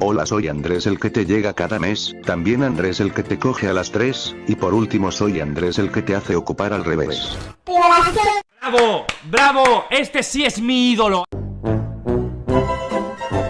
Hola soy Andrés el que te llega cada mes, también Andrés el que te coge a las 3, y por último soy Andrés el que te hace ocupar al revés. ¡Bravo! ¡Bravo! Este sí es mi ídolo.